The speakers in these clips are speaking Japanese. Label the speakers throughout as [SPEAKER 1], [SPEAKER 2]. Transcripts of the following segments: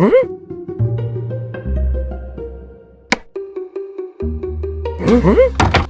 [SPEAKER 1] んん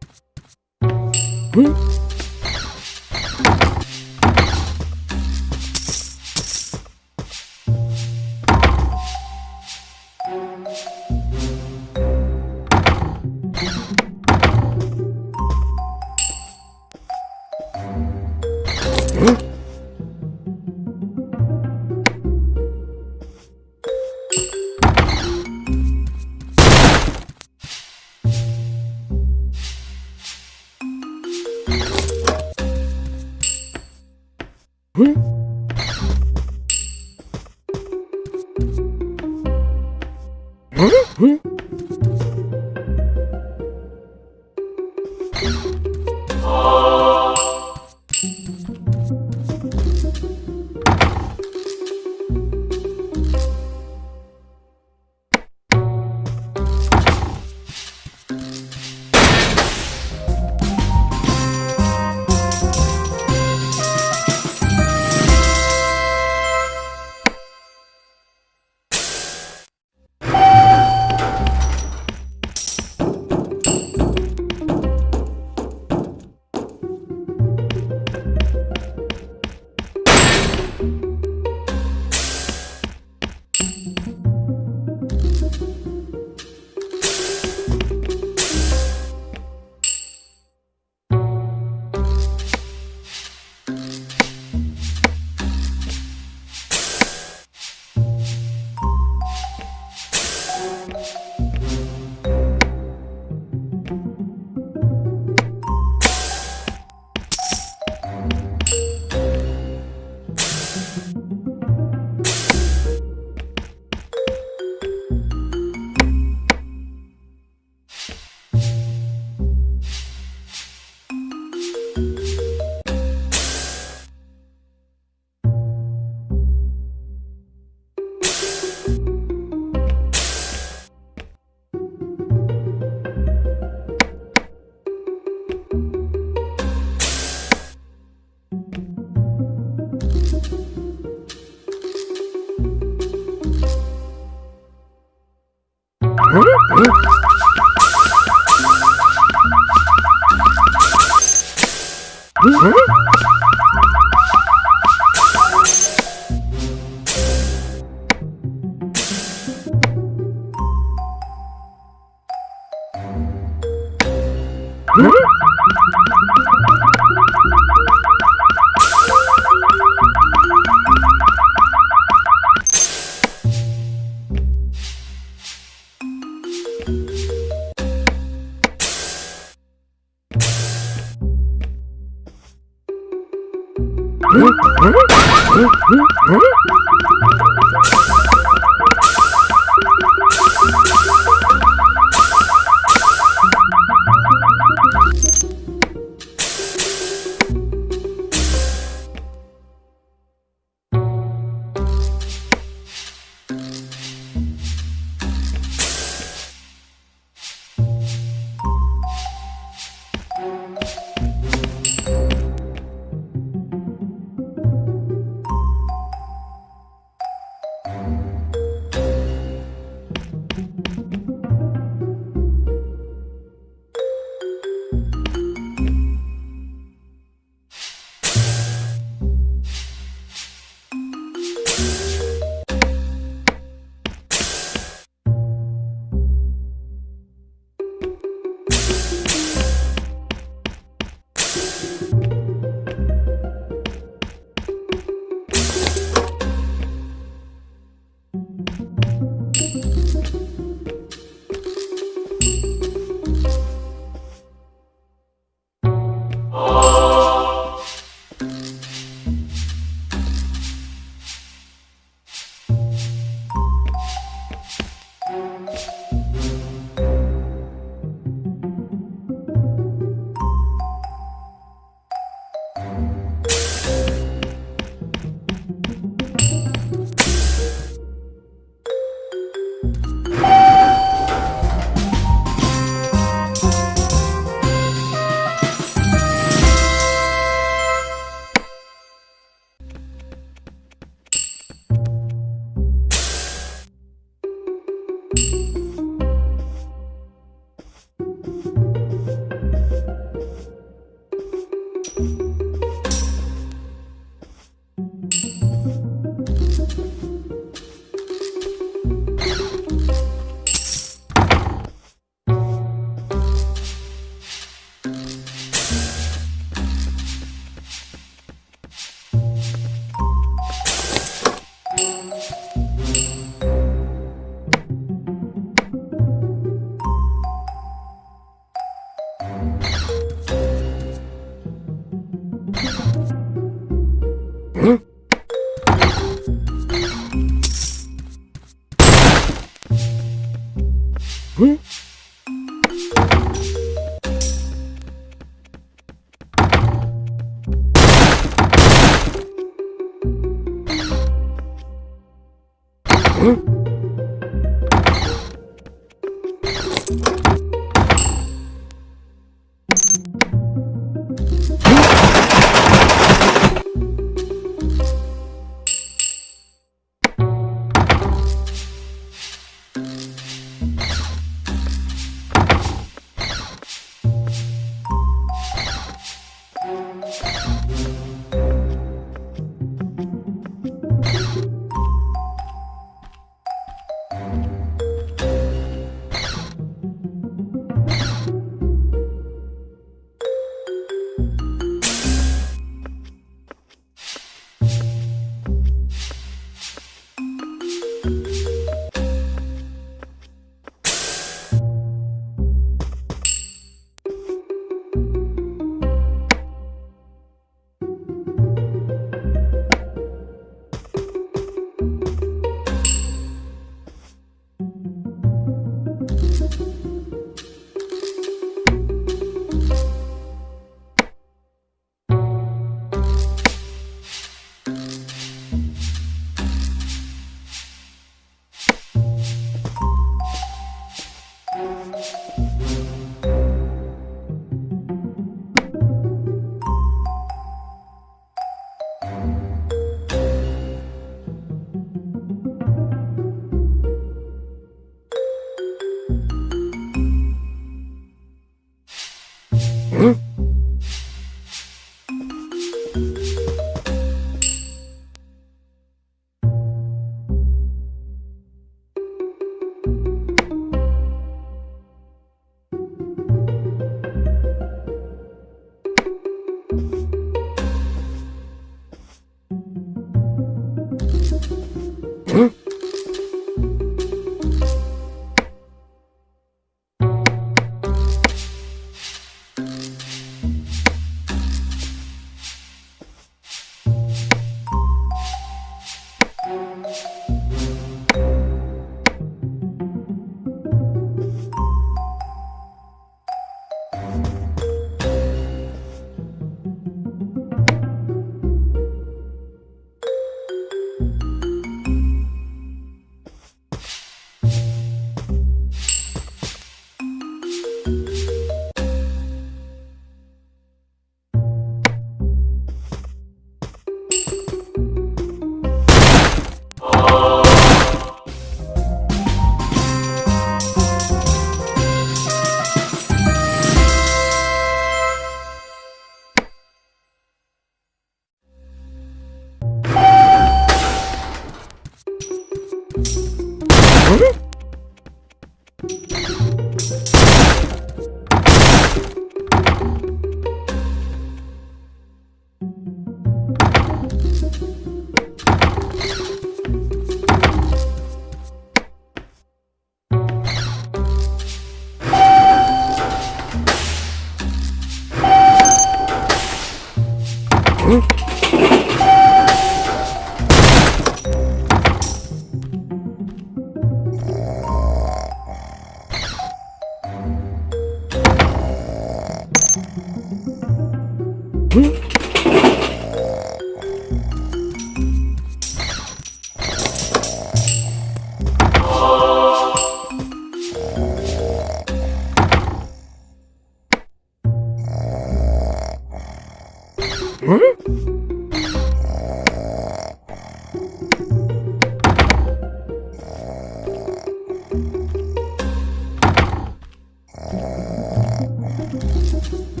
[SPEAKER 1] Thank you.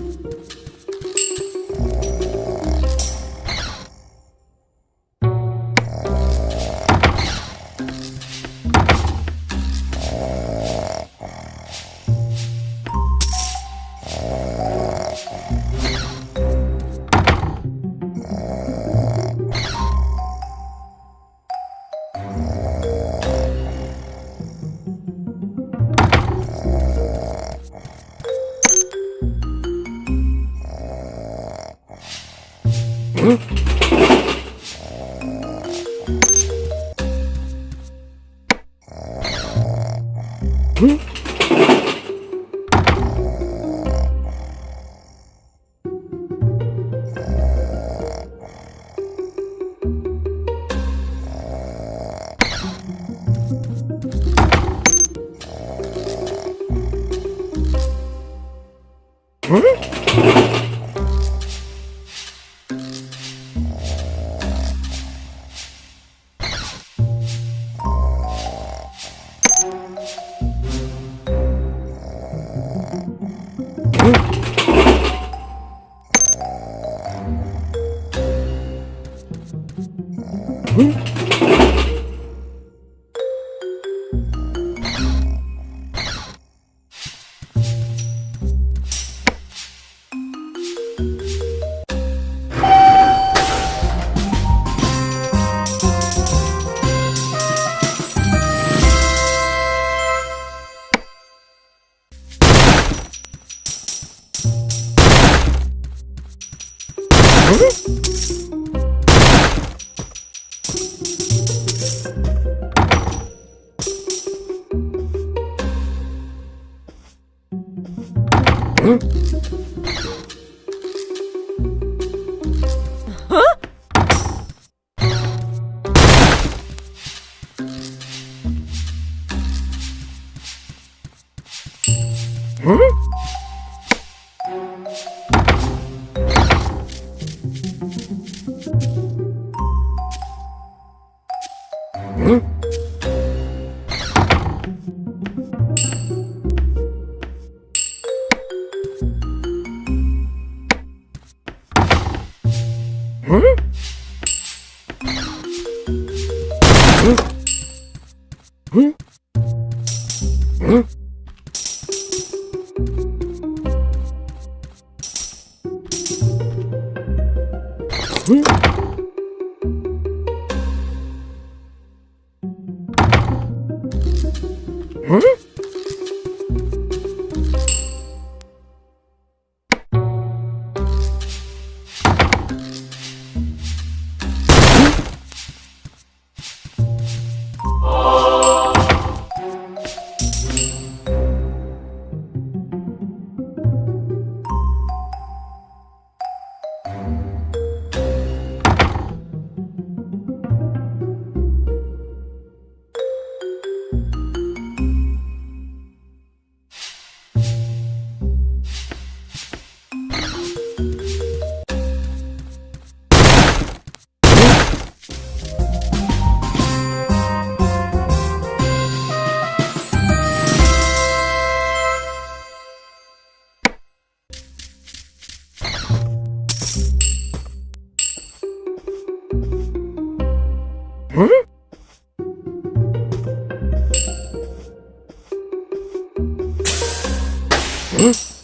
[SPEAKER 1] 嗯 Huh? え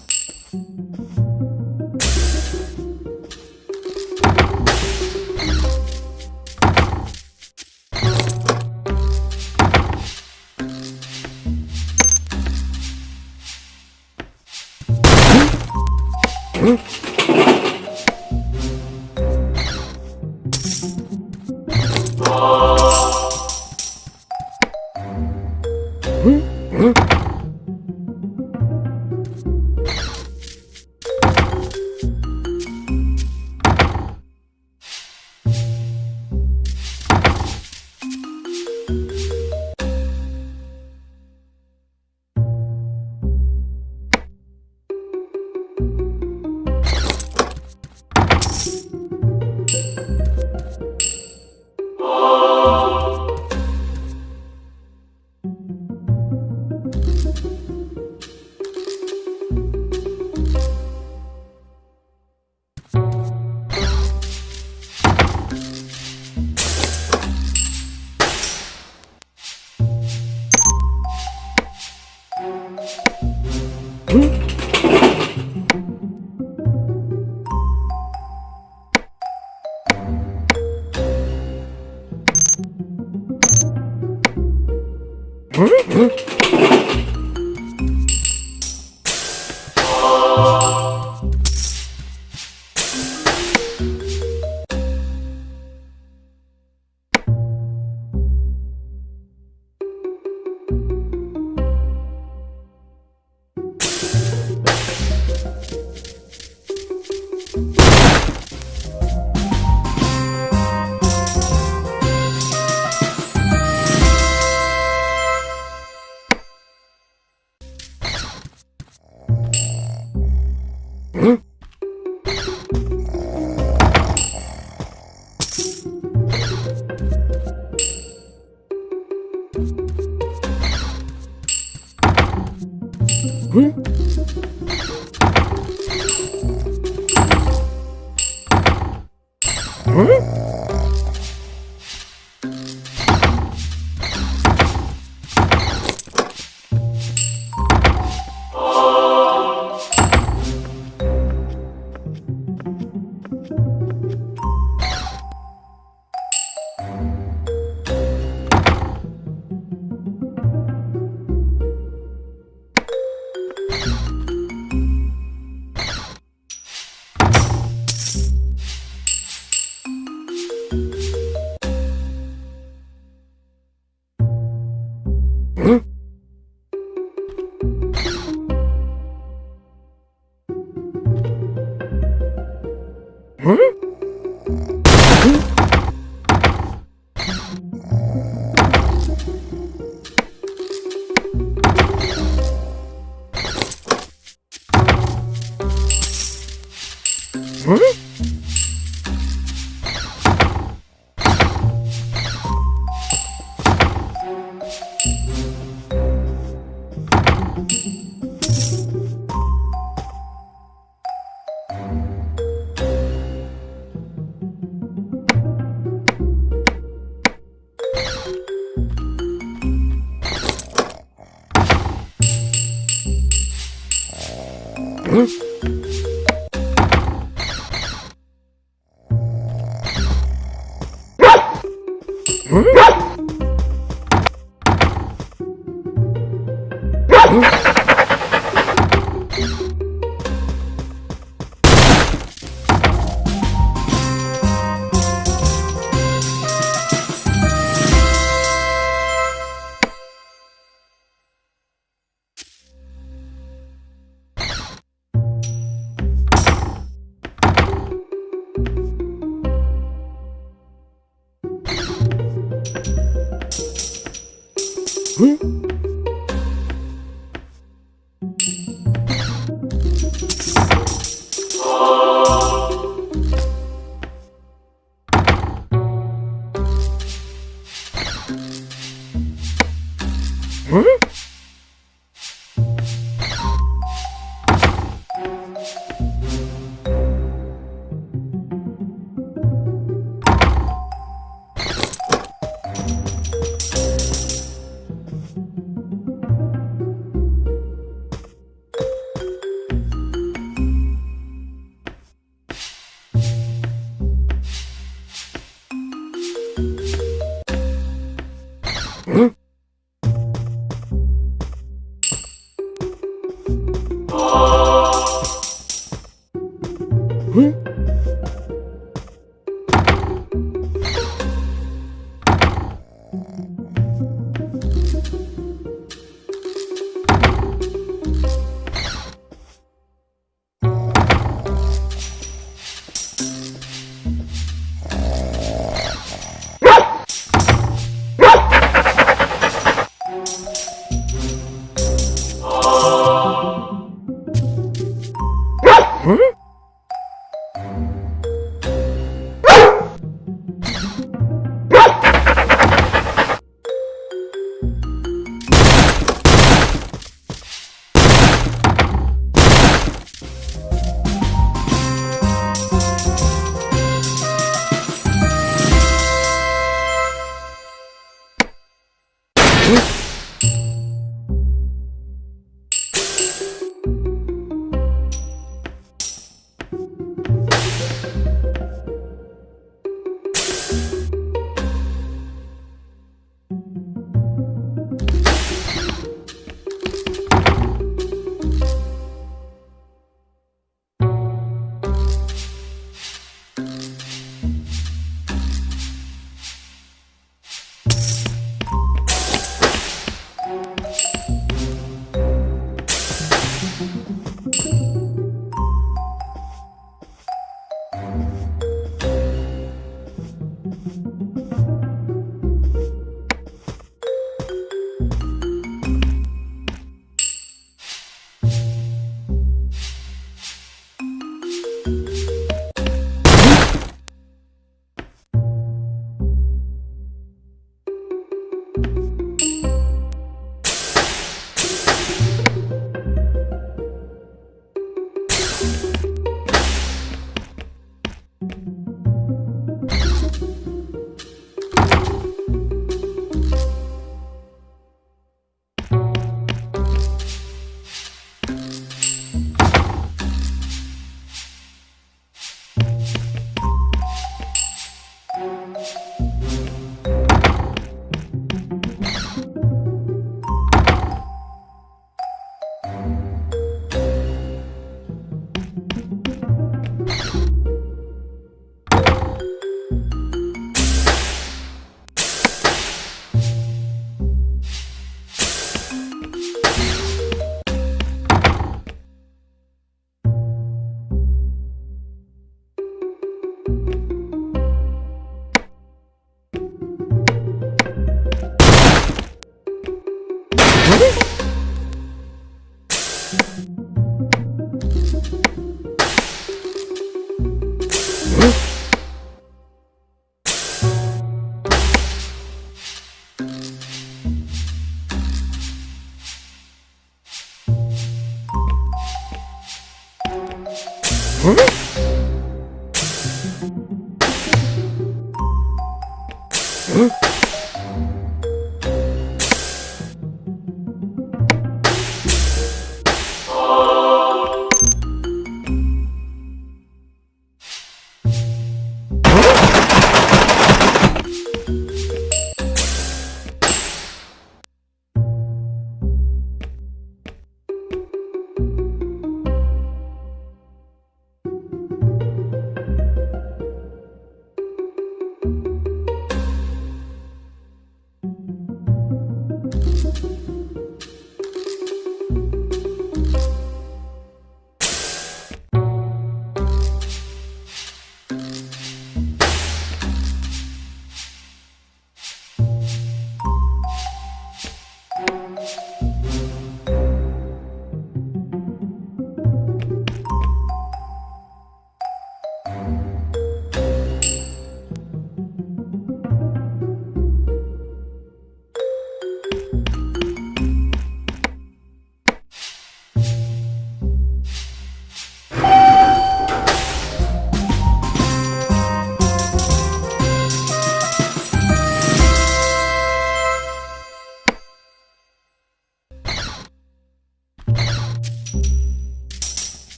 [SPEAKER 1] Hmm?